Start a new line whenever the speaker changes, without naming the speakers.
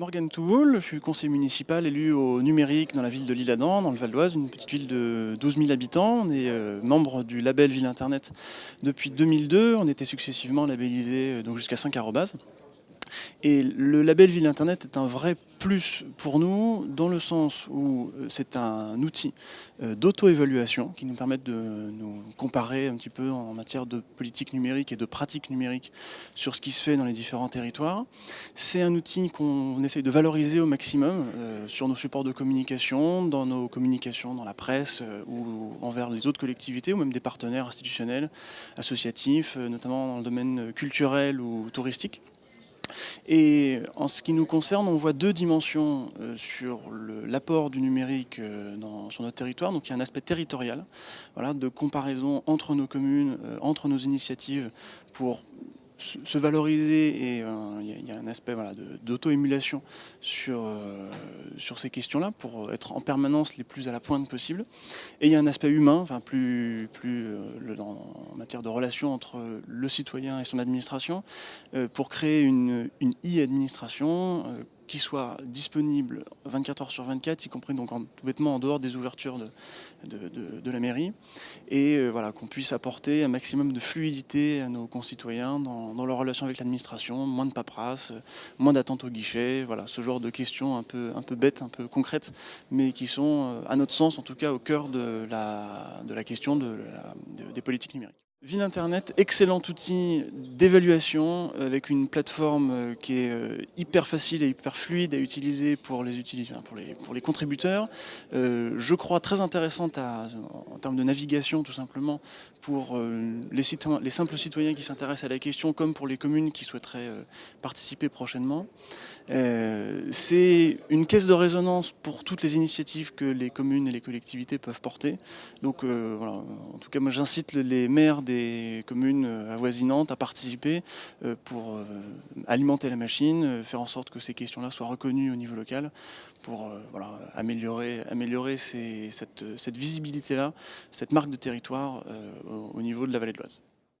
Morgan Touwoul, je suis conseiller municipal élu au numérique dans la ville de Lille-Adam, dans le Val d'Oise, une petite ville de 12 000 habitants. On est euh, membre du label Ville Internet depuis 2002. On était successivement labellisé euh, jusqu'à 5 arrobases. Et le label Ville Internet est un vrai plus pour nous dans le sens où euh, c'est un outil euh, d'auto-évaluation qui nous permet de nous comparer un petit peu en matière de politique numérique et de pratique numérique sur ce qui se fait dans les différents territoires. C'est un outil qu'on essaye de valoriser au maximum euh, sur nos supports de communication, dans nos communications dans la presse ou envers les autres collectivités ou même des partenaires institutionnels, associatifs, notamment dans le domaine culturel ou touristique. Et en ce qui nous concerne, on voit deux dimensions euh, sur l'apport du numérique euh, sur notre territoire. Donc il y a un aspect territorial, voilà, de comparaison entre nos communes, euh, entre nos initiatives pour se valoriser et il y, a un aspect voilà, d'auto-émulation sur, sur ces questions-là pour être en permanence les plus à la pointe possible. Et il y a un aspect humain, enfin plus, plus en matière de relation entre le citoyen et son administration, pour créer une, e-administration qui soit disponible 24 heures sur 24, y compris donc en, tout bêtement en dehors des ouvertures de, de, la mairie, et euh, voilà, qu'on puisse apporter un maximum de fluidité à nos concitoyens dans, leur relation avec l'administration, moins de paperasse, moins d'attente au guichet, voilà, ce genre de questions un peu, un peu bêtes, un peu concrètes, mais qui sont, euh, à notre sens, en tout cas au cœur de la, de la question de des politiques numériques. Ville Internet, excellent outil d'évaluation avec une plateforme euh, qui est euh, hyper facile et hyper fluide à utiliser pour les, utilisateurs, pour les, contributeurs. Euh, je crois très intéressante en termes de navigation tout simplement pour les, les simples citoyens qui s'intéressent à la question comme pour les communes qui souhaiteraient participer prochainement. C'est une caisse de résonance pour toutes les initiatives que les communes et les collectivités peuvent porter. Donc en tout cas moi j'incite les maires communes euh, avoisinantes à participer euh, pour euh, alimenter la machine, faire en sorte que ces questions-là soient reconnues au niveau local pour améliorer, cette visibilité-là, cette marque de territoire au niveau de la vallée de l'Oise.